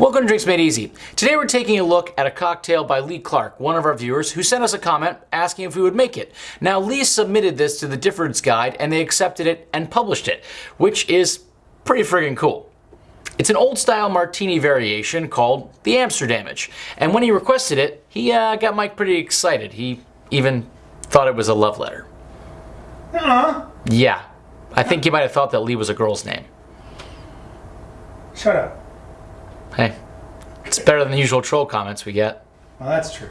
Welcome to Drinks Made Easy. Today we're taking a look at a cocktail by Lee Clark, one of our viewers, who sent us a comment asking if we would make it. Now Lee submitted this to the Difford's Guide and they accepted it and published it, which is pretty friggin' cool. It's an old style martini variation called the Amsterdamage. And when he requested it, he uh, got Mike pretty excited. He even thought it was a love letter. Uh-uh. Yeah, I think he might have thought that Lee was a girl's name. Shut up. Hey, it's better than the usual troll comments we get. Well, that's true.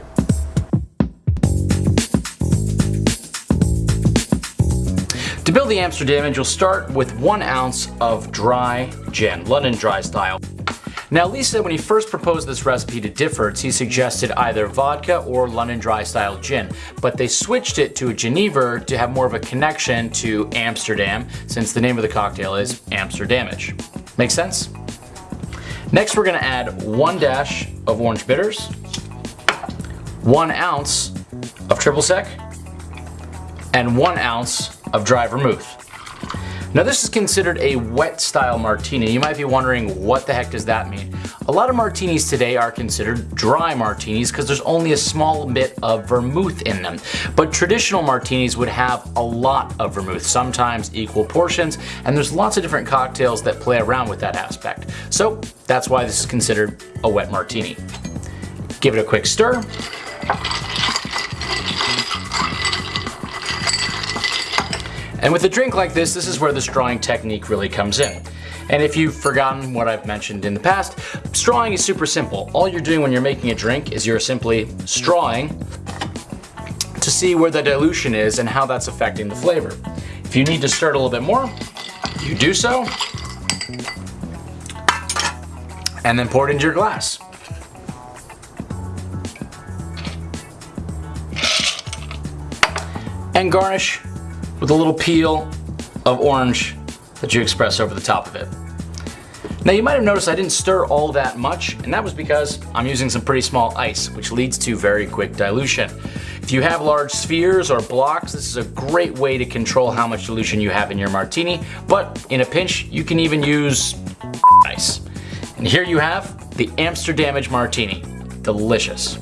To build the Amsterdamage, you'll start with one ounce of dry gin, London dry style. Now Lee said when he first proposed this recipe to Difford's, he suggested either vodka or London dry style gin, but they switched it to a Genever to have more of a connection to Amsterdam, since the name of the cocktail is Amsterdamage. Make sense? Next we're gonna add one dash of orange bitters, one ounce of triple sec, and one ounce of dry vermouth. Now this is considered a wet style martini. You might be wondering what the heck does that mean? A lot of martinis today are considered dry martinis because there's only a small bit of vermouth in them. But traditional martinis would have a lot of vermouth, sometimes equal portions, and there's lots of different cocktails that play around with that aspect. So that's why this is considered a wet martini. Give it a quick stir. And with a drink like this, this is where the strawing technique really comes in. And if you've forgotten what I've mentioned in the past, strawing is super simple. All you're doing when you're making a drink is you're simply strawing to see where the dilution is and how that's affecting the flavor. If you need to stir it a little bit more, you do so, and then pour it into your glass. And garnish with a little peel of orange that you express over the top of it. Now you might have noticed I didn't stir all that much, and that was because I'm using some pretty small ice, which leads to very quick dilution. If you have large spheres or blocks, this is a great way to control how much dilution you have in your martini, but in a pinch, you can even use ice. And here you have the Amsterdamage Martini. Delicious.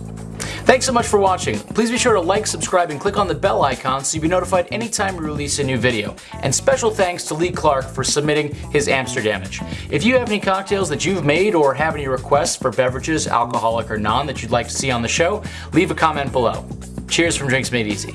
Thanks so much for watching. Please be sure to like, subscribe, and click on the bell icon so you'll be notified anytime we release a new video. And special thanks to Lee Clark for submitting his Amsterdamage. If you have any cocktails that you've made or have any requests for beverages, alcoholic or non, that you'd like to see on the show, leave a comment below. Cheers from Drinks Made Easy.